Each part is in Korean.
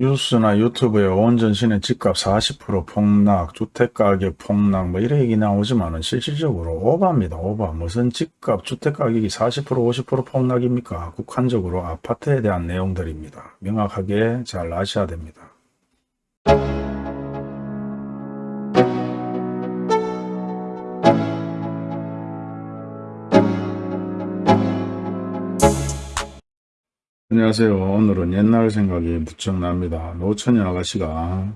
뉴스나 유튜브에 온 전신의 집값 40% 폭락, 주택가격 폭락 뭐 이런 얘기 나오지만 은 실질적으로 오바입니다. 오바. 무슨 집값, 주택가격이 40% 50% 폭락입니까? 국한적으로 아파트에 대한 내용들입니다. 명확하게 잘 아셔야 됩니다. 안녕하세요. 오늘은 옛날 생각이 무척 납니다. 노천이 아가씨가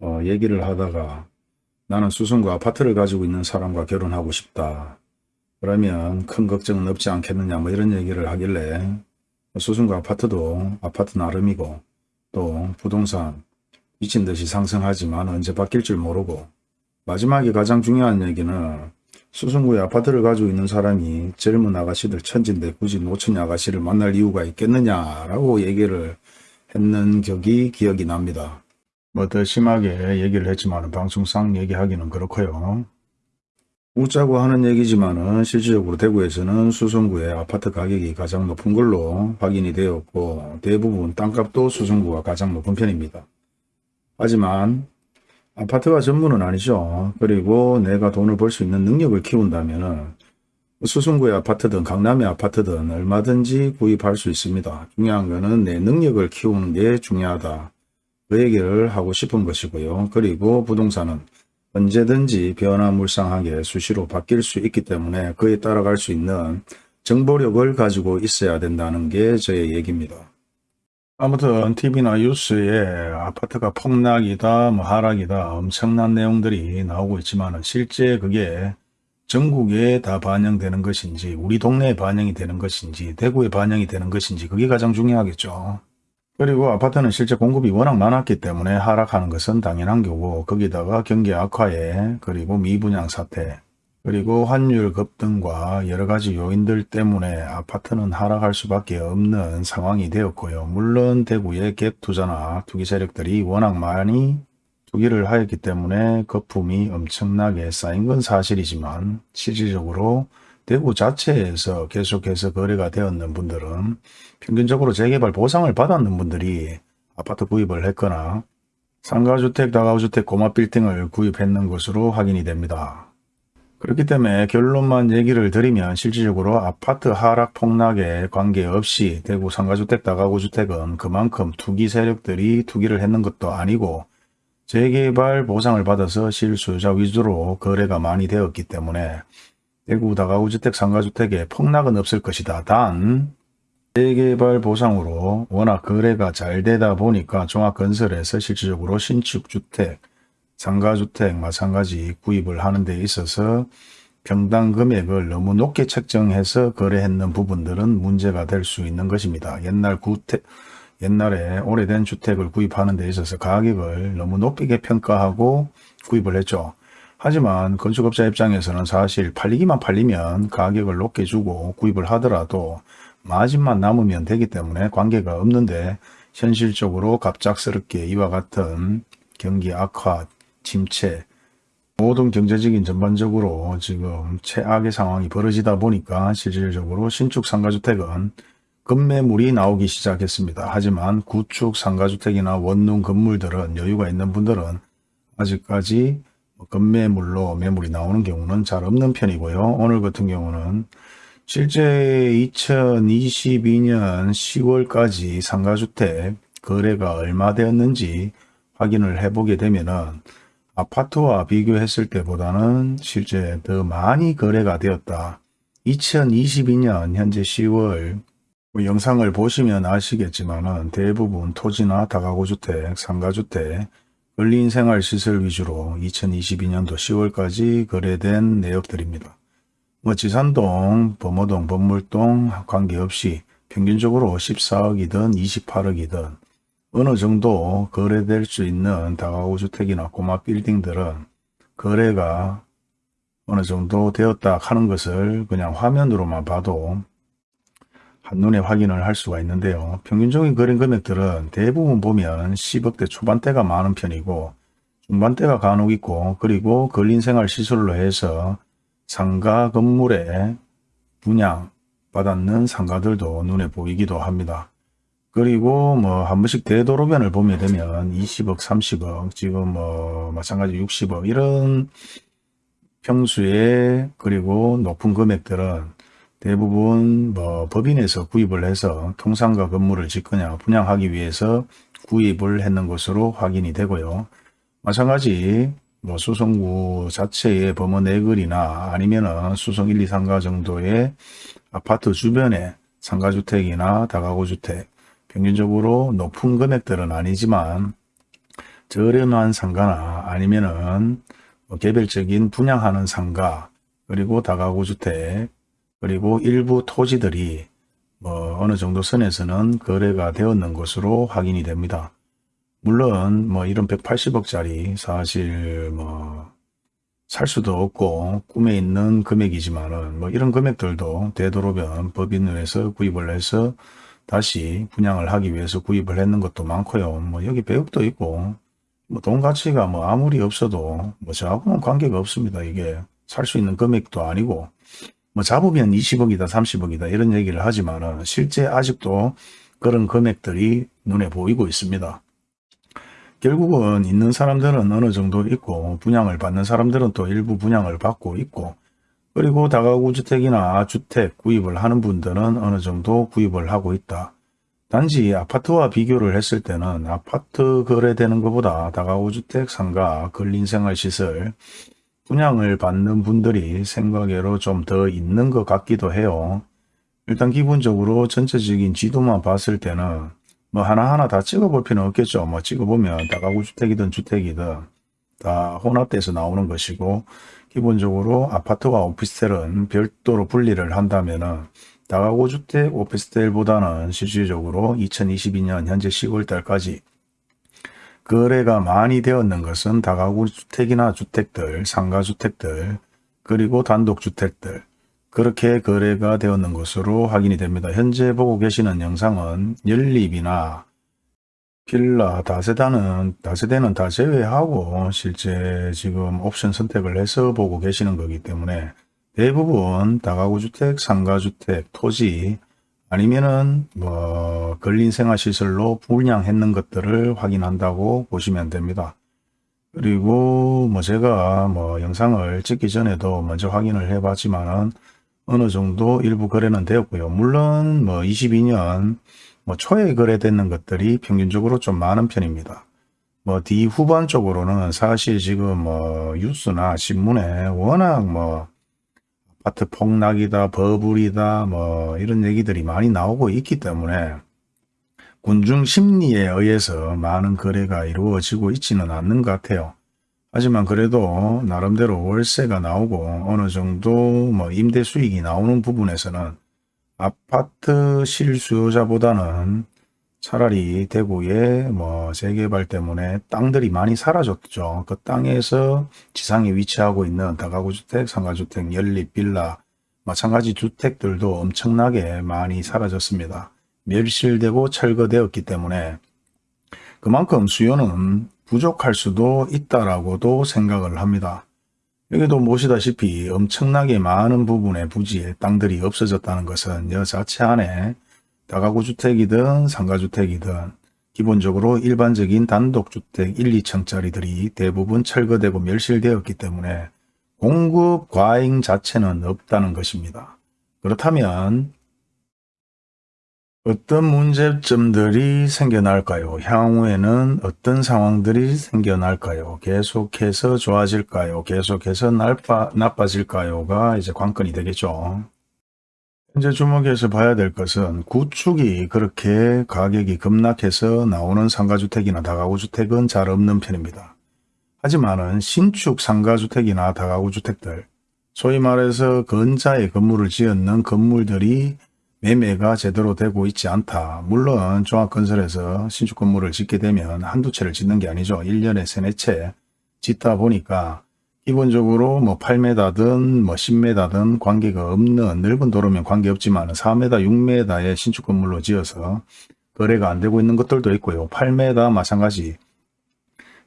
어, 얘기를 하다가 나는 수성구 아파트를 가지고 있는 사람과 결혼하고 싶다. 그러면 큰 걱정은 없지 않겠느냐 뭐 이런 얘기를 하길래 수성구 아파트도 아파트 나름이고 또 부동산 미친 듯이 상승하지만 언제 바뀔 줄 모르고 마지막에 가장 중요한 얘기는 수성구에 아파트를 가지고 있는 사람이 젊은 아가씨들 천진데 굳이 노천 아가씨를 만날 이유가 있겠느냐라고 얘기를 했는 격이 기억이 납니다. 뭐 더 심하게 얘기를 했지만 방송상 얘기하기는 그렇고요. 웃자고 하는 얘기지만 은 실질적으로 대구에서는 수성구의 아파트 가격이 가장 높은 걸로 확인이 되었고 대부분 땅값도 수성구가 가장 높은 편입니다. 하지만 아파트가 전부는 아니죠. 그리고 내가 돈을 벌 수 있는 능력을 키운다면 수성구의 아파트든 강남의 아파트든 얼마든지 구입할 수 있습니다. 중요한 거는 내 능력을 키우는 게 중요하다. 그 얘기를 하고 싶은 것이고요. 그리고 부동산은 언제든지 변화물상하게 수시로 바뀔 수 있기 때문에 그에 따라갈 수 있는 정보력을 가지고 있어야 된다는 게 저의 얘기입니다. 아무튼 TV나 뉴스에 아파트가 폭락이다, 뭐 하락이다 엄청난 내용들이 나오고 있지만 실제 그게 전국에 다 반영되는 것인지 우리 동네에 반영이 되는 것인지 대구에 반영이 되는 것인지 그게 가장 중요하겠죠. 그리고 아파트는 실제 공급이 워낙 많았기 때문에 하락하는 것은 당연한 거고 거기다가 경기 악화에 그리고 미분양 사태 그리고 환율 급등과 여러 가지 요인들 때문에 아파트는 하락할 수밖에 없는 상황이 되었고요. 물론 대구의 갭 투자나 투기 세력들이 워낙 많이 투기를 하였기 때문에 거품이 엄청나게 쌓인 건 사실이지만 실질적으로 대구 자체에서 계속해서 거래가 되었는 분들은 평균적으로 재개발 보상을 받았는 분들이 아파트 구입을 했거나 상가주택, 다가구주택, 고마빌딩을 구입했는 것으로 확인이 됩니다. 그렇기 때문에 결론만 얘기를 드리면 실질적으로 아파트 하락 폭락에 관계없이 대구 상가주택, 다가구주택은 그만큼 투기 세력들이 투기를 했는 것도 아니고 재개발 보상을 받아서 실수요자 위주로 거래가 많이 되었기 때문에 대구 다가구주택, 상가주택에 폭락은 없을 것이다. 단 재개발 보상으로 워낙 거래가 잘 되다 보니까 종합건설에서 실질적으로 신축주택, 상가주택 마찬가지 구입을 하는 데 있어서 평당 금액을 너무 높게 책정해서 거래했는 부분들은 문제가 될 수 있는 것입니다. 옛날 구택, 옛날에 오래된 주택을 구입하는 데 있어서 가격을 너무 높게 평가하고 구입을 했죠. 하지만 건축업자 입장에서는 사실 팔리기만 팔리면 가격을 높게 주고 구입을 하더라도 마진만 남으면 되기 때문에 관계가 없는데 현실적으로 갑작스럽게 이와 같은 경기 악화, 침체, 모든 경제적인 전반적으로 지금 최악의 상황이 벌어지다 보니까 실질적으로 신축 상가주택은 급매물이 나오기 시작했습니다. 하지만 구축 상가주택이나 원룸 건물들은 여유가 있는 분들은 아직까지 급매물로 매물이 나오는 경우는 잘 없는 편이고요. 오늘 같은 경우는 실제 2022년 10월까지 상가주택 거래가 얼마 되었는지 확인을 해보게 되면 은 아파트와 비교했을 때보다는 실제 더 많이 거래가 되었다. 2022년 현재 10월 뭐 영상을 보시면 아시겠지만 대부분 토지나 다가구주택, 상가주택, 근린생활시설 위주로 2022년도 10월까지 거래된 내역들입니다. 뭐 지산동, 범어동, 범물동 관계없이 평균적으로 14억이든 28억이든 어느 정도 거래될 수 있는 다가구 주택이나 고마 빌딩들은 거래가 어느 정도 되었다 하는 것을 그냥 화면으로만 봐도 한눈에 확인을 할 수가 있는데요. 평균적인 거래 금액들은 대부분 보면 10억대 초반대가 많은 편이고 중반대가 간혹 있고 그리고 근린생활 시설로 해서 상가 건물에 분양 받았는 상가들도 눈에 보이기도 합니다. 그리고 뭐 한 번씩 대도로변을 보게 되면 20억, 30억, 지금 뭐 마찬가지 60억 이런 평수에 그리고 높은 금액들은 대부분 뭐 법인에서 구입을 해서 통상가 건물을 짓거나 분양하기 위해서 구입을 했는 것으로 확인이 되고요. 마찬가지 뭐 수성구 자체의 범원 내거리나 아니면은 수성 1, 2, 3가 정도의 아파트 주변에 상가주택이나 다가구주택 평균적으로 높은 금액들은 아니지만 저렴한 상가나 아니면은 뭐 개별적인 분양하는 상가 그리고 다가구 주택 그리고 일부 토지들이 뭐 어느 정도 선에서는 거래가 되었는 것으로 확인이 됩니다. 물론 뭐 이런 180억짜리 사실 뭐 살 수도 없고 꿈에 있는 금액이지만은 뭐 이런 금액들도 되도록이면 법인에서 구입을 해서 다시 분양을 하기 위해서 구입을 했는 것도 많고요. 뭐 여기 배역도 있고 뭐 돈 가치가 뭐 아무리 없어도 뭐 저하고는 관계가 없습니다. 이게 살 수 있는 금액도 아니고 뭐 잡으면 20억이다 30억이다 이런 얘기를 하지만은 실제 아직도 그런 금액들이 눈에 보이고 있습니다. 결국은 있는 사람들은 어느 정도 있고 분양을 받는 사람들은 또 일부 분양을 받고 있고 그리고 다가구 주택이나 주택 구입을 하는 분들은 어느 정도 구입을 하고 있다. 단지 아파트와 비교를 했을 때는 아파트 거래되는 것보다 다가구 주택 상가 근린생활시설 분양을 받는 분들이 생각외로 좀 더 있는 것 같기도 해요. 일단 기본적으로 전체적인 지도만 봤을 때는 뭐 하나하나 다 찍어볼 필요는 없겠죠. 뭐 찍어보면 다가구 주택이든 주택이든 다 혼합돼서 나오는 것이고 기본적으로 아파트와 오피스텔은 별도로 분리를 한다면은 다가구 주택 오피스텔보다는 실질적으로 2022년 현재 10월 달까지 거래가 많이 되었는 것은 다가구 주택이나 주택들, 상가주택들, 그리고 단독주택들 그렇게 거래가 되었는 것으로 확인이 됩니다. 현재 보고 계시는 영상은 연립이나 필라, 다세다는, 다세대는 다 제외하고 실제 지금 옵션 선택을 해서 보고 계시는 거기 때문에 대부분 다가구주택, 상가주택, 토지 아니면은 뭐 근린생활시설로 분양했는 것들을 확인한다고 보시면 됩니다. 그리고 뭐 제가 뭐 영상을 찍기 전에도 먼저 확인을 해 봤지만은 어느 정도 일부 거래는 되었고요. 물론 뭐 22년 뭐 초에 거래되는 것들이 평균적으로 좀 많은 편입니다. 뭐뒤 후반 쪽으로는 사실 지금 뭐 뉴스나 신문에 워낙 뭐 아파트 폭락이다, 버블이다, 뭐 이런 얘기들이 많이 나오고 있기 때문에 군중 심리에 의해서 많은 거래가 이루어지고 있지는 않는 것 같아요. 하지만 그래도 나름대로 월세가 나오고 어느 정도 뭐 임대 수익이 나오는 부분에서는 아파트 실수요자보다는 차라리 대구에 뭐 재개발 때문에 땅들이 많이 사라졌죠. 그 땅에서 지상에 위치하고 있는 다가구주택, 상가주택, 연립, 빌라, 마찬가지 주택들도 엄청나게 많이 사라졌습니다. 멸실되고 철거되었기 때문에 그만큼 수요는 부족할 수도 있다라고도 생각을 합니다. 여기도 보시다시피 엄청나게 많은 부분의 부지에 땅들이 없어졌다는 것은 여 자체 안에 다가구 주택이든 상가주택이든 기본적으로 일반적인 단독주택 1, 2층짜리들이 대부분 철거되고 멸실되었기 때문에 공급 과잉 자체는 없다는 것입니다. 그렇다면 어떤 문제점들이 생겨날까요? 향후에는 어떤 상황들이 생겨날까요? 계속해서 좋아질까요? 계속해서 나빠, 나빠질까요?가 이제 관건이 되겠죠. 현재 주목해서 봐야 될 것은 구축이 그렇게 가격이 급락해서 나오는 상가주택이나 다가구주택은 잘 없는 편입니다. 하지만은 신축 상가주택이나 다가구주택들, 소위 말해서 건자의 건물을 지었는 건물들이 매매가 제대로 되고 있지 않다. 물론 종합건설에서 신축 건물을 짓게 되면 한두 채를 짓는 게 아니죠. 1년에 세네 채 짓다 보니까 기본적으로 뭐 8m든 뭐 10m든 관계가 없는 넓은 도로면 관계없지만 4m, 6m의 신축 건물로 지어서 거래가 안 되고 있는 것들도 있고요. 8m 마찬가지.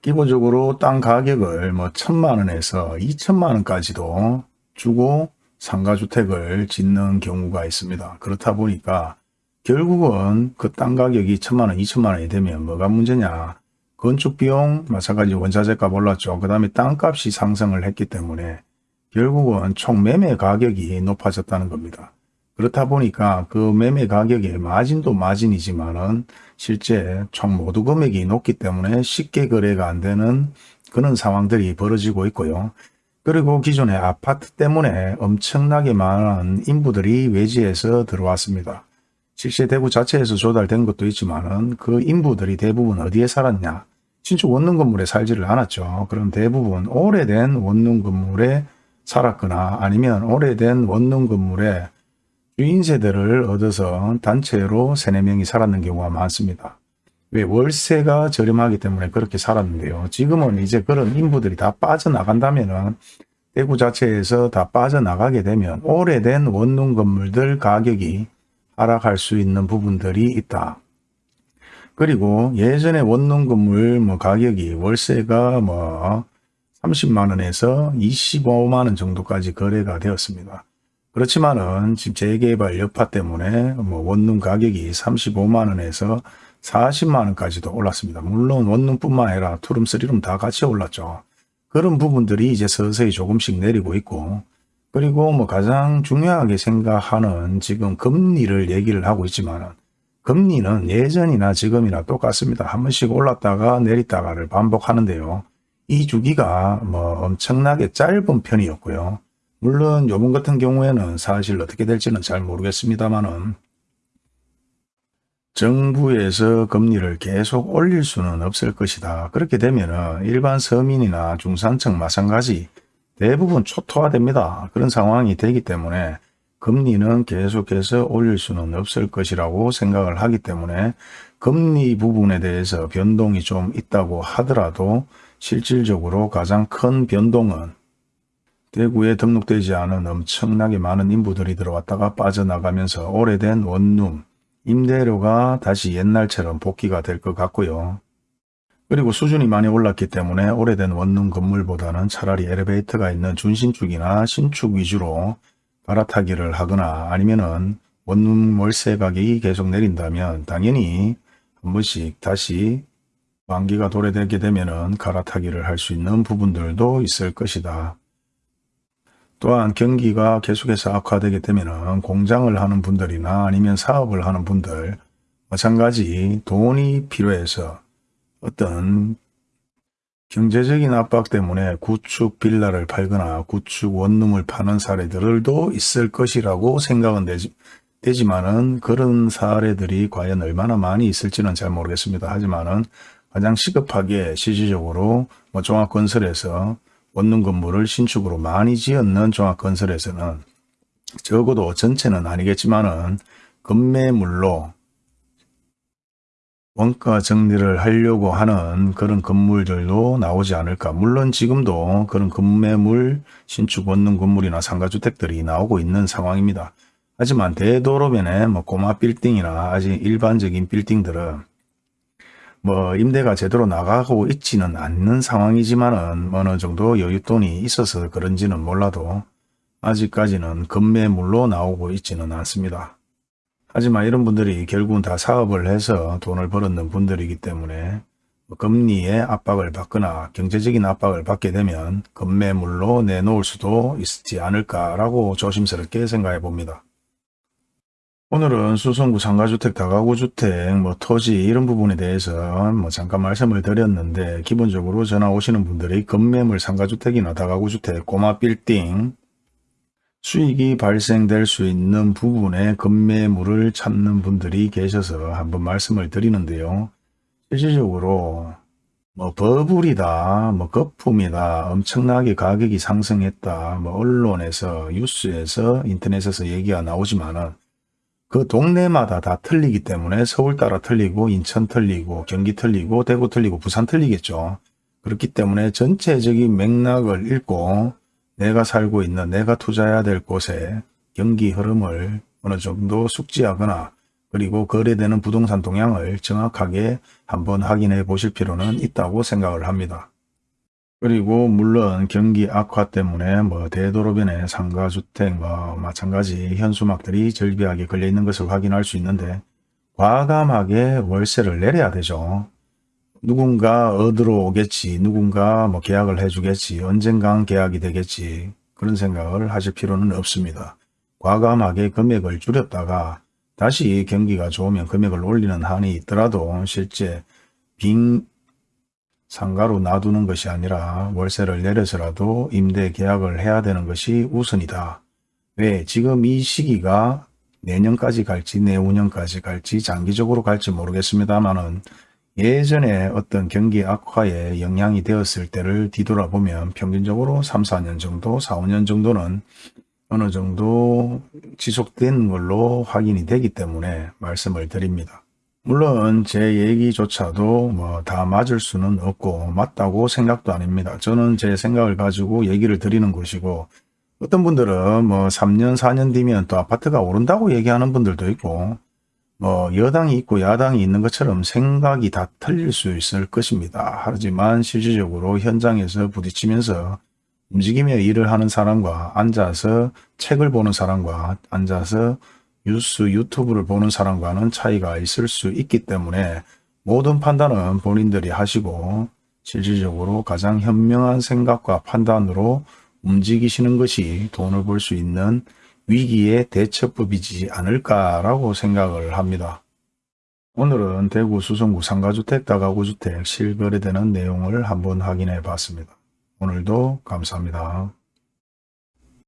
기본적으로 땅 가격을 뭐 천만 원에서 2천만 원까지도 주고 상가주택을 짓는 경우가 있습니다. 그렇다 보니까 결국은 그 땅 가격이 천만 원, 이천만 원이 되면 뭐가 문제냐. 건축 비용 마찬가지 원자재값 올랐죠. 그 다음에 땅값이 상승을 했기 때문에 결국은 총 매매 가격이 높아졌다는 겁니다. 그렇다 보니까 그 매매 가격의 마진도 마진이지만 은 실제 총 모두 금액이 높기 때문에 쉽게 거래가 안 되는 그런 상황들이 벌어지고 있고요. 그리고 기존의 아파트 때문에 엄청나게 많은 인부들이 외지에서 들어왔습니다. 실제 대구 자체에서 조달된 것도 있지만은 그 인부들이 대부분 어디에 살았냐? 신축 원룸 건물에 살지를 않았죠. 그럼 대부분 오래된 원룸 건물에 살았거나 아니면 오래된 원룸 건물에 주인 세대를 얻어서 단체로 3, 4명이 살았는 경우가 많습니다. 왜 월세가 저렴하기 때문에 그렇게 살았는데요. 지금은 이제 그런 인부들이 다 빠져나간다면은 대구 자체에서 다 빠져나가게 되면 오래된 원룸 건물들 가격이 하락할 수 있는 부분들이 있다. 그리고 예전에 원룸 건물 뭐 가격이 월세가 뭐 30만 원에서 25만 원 정도까지 거래가 되었습니다. 그렇지만은 지금 재개발 여파 때문에 뭐 원룸 가격이 35만 원에서 40만 원까지도 올랐습니다. 물론 원룸뿐만 아니라 two room, three room 다 같이 올랐죠. 그런 부분들이 이제 서서히 조금씩 내리고 있고 그리고 뭐 가장 중요하게 생각하는 지금 금리를 얘기를 하고 있지만 금리는 예전이나 지금이나 똑같습니다. 한 번씩 올랐다가 내렸다가를 반복하는데요. 이 주기가 뭐 엄청나게 짧은 편이었고요. 물론 요번 같은 경우에는 사실 어떻게 될지는 잘 모르겠습니다만은 정부에서 금리를 계속 올릴 수는 없을 것이다. 그렇게 되면 일반 서민이나 중산층 마찬가지 대부분 초토화됩니다. 그런 상황이 되기 때문에 금리는 계속해서 올릴 수는 없을 것이라고 생각을 하기 때문에 금리 부분에 대해서 변동이 좀 있다고 하더라도 실질적으로 가장 큰 변동은 대구에 등록되지 않은 엄청나게 많은 인부들이 들어왔다가 빠져나가면서 오래된 원룸, 임대료가 다시 옛날처럼 복귀가 될 것 같고요. 그리고 수준이 많이 올랐기 때문에 오래된 원룸 건물보다는 차라리 엘리베이터가 있는 준신축이나 신축 위주로 갈아타기를 하거나 아니면은 원룸 월세 가격이 계속 내린다면 당연히 한 번씩 다시 만기가 도래되게 되면은 갈아타기를 할 수 있는 부분들도 있을 것이다. 또한 경기가 계속해서 악화되게 되면은 공장을 하는 분들이나 아니면 사업을 하는 분들 마찬가지 돈이 필요해서 어떤 경제적인 압박 때문에 구축 빌라를 팔거나 구축 원룸을 파는 사례들도 있을 것이라고 생각은 되지, 되지만은 그런 사례들이 과연 얼마나 많이 있을지는 잘 모르겠습니다. 하지만은 가장 시급하게 실질적으로 뭐 종합건설에서 원룸 건물을 신축으로 많이 지었는 종합건설에서는 적어도 전체는 아니겠지만은 건매물로 원가 정리를 하려고 하는 그런 건물들도 나오지 않을까. 물론 지금도 그런 건매물, 신축 원룸 건물이나 상가주택들이 나오고 있는 상황입니다. 하지만 대도로변에 뭐 꼬마 빌딩이나 아직 일반적인 빌딩들은 뭐 임대가 제대로 나가고 있지는 않는 상황이지만은 어느 정도 여윳돈이 있어서 그런지는 몰라도 아직까지는 건매물로 나오고 있지는 않습니다. 하지만 이런 분들이 결국은 다 사업을 해서 돈을 벌었는 분들이기 때문에 금리의 압박을 받거나 경제적인 압박을 받게 되면 금매물로 내놓을 수도 있지 않을까라고 조심스럽게 생각해 봅니다. 오늘은 수성구 상가주택, 다가구주택, 뭐 토지 이런 부분에 대해서 뭐 잠깐 말씀을 드렸는데 기본적으로 전화 오시는 분들이 건매물 상가주택이나 다가구주택, 꼬마 빌딩, 수익이 발생될 수 있는 부분에 건매물을 찾는 분들이 계셔서 한번 말씀을 드리는데요. 실질적으로 뭐 버블이다, 뭐 거품이다, 엄청나게 가격이 상승했다, 뭐 언론에서, 뉴스에서, 인터넷에서 얘기가 나오지만은 그 동네마다 다 틀리기 때문에 서울 따라 틀리고 인천 틀리고 경기 틀리고 대구 틀리고 부산 틀리겠죠. 그렇기 때문에 전체적인 맥락을 읽고 내가 살고 있는 내가 투자해야 될 곳에 경기 흐름을 어느 정도 숙지하거나 그리고 거래되는 부동산 동향을 정확하게 한번 확인해 보실 필요는 있다고 생각을 합니다. 그리고 물론 경기 악화 때문에 뭐 대도로변에 상가주택 뭐 마찬가지 현수막들이 절비하게 걸려 있는 것을 확인할 수 있는데 과감하게 월세를 내려야 되죠. 누군가 얻으러 오겠지, 누군가 뭐 계약을 해주겠지, 언젠간 계약이 되겠지 그런 생각을 하실 필요는 없습니다. 과감하게 금액을 줄였다가 다시 경기가 좋으면 금액을 올리는 한이 있더라도 실제 빈 상가로 놔두는 것이 아니라 월세를 내려서라도 임대 계약을 해야 되는 것이 우선이다. 왜? 지금 이 시기가 내년까지 갈지 내후년까지 갈지 장기적으로 갈지 모르겠습니다만은 예전에 어떤 경기 악화에 영향이 되었을 때를 뒤돌아보면 평균적으로 3, 4년 정도, 4, 5년 정도는 어느 정도 지속된 걸로 확인이 되기 때문에 말씀을 드립니다. 물론 제 얘기조차도 뭐 다 맞을 수는 없고 맞다고 생각도 아닙니다. 저는 제 생각을 가지고 얘기를 드리는 것이고 어떤 분들은 뭐 3년 4년 뒤면 또 아파트가 오른다고 얘기하는 분들도 있고 뭐 여당이 있고 야당이 있는 것처럼 생각이 다 틀릴 수 있을 것입니다. 하지만 실질적으로 현장에서 부딪히면서 움직이며 일을 하는 사람과 앉아서 책을 보는 사람과 앉아서 뉴스 유튜브를 보는 사람과는 차이가 있을 수 있기 때문에 모든 판단은 본인들이 하시고 실질적으로 가장 현명한 생각과 판단으로 움직이시는 것이 돈을 벌 수 있는 위기의 대처법이지 않을까라고 생각을 합니다. 오늘은 대구 수성구 상가주택 다가구주택 실거래되는 내용을 한번 확인해 봤습니다. 오늘도 감사합니다.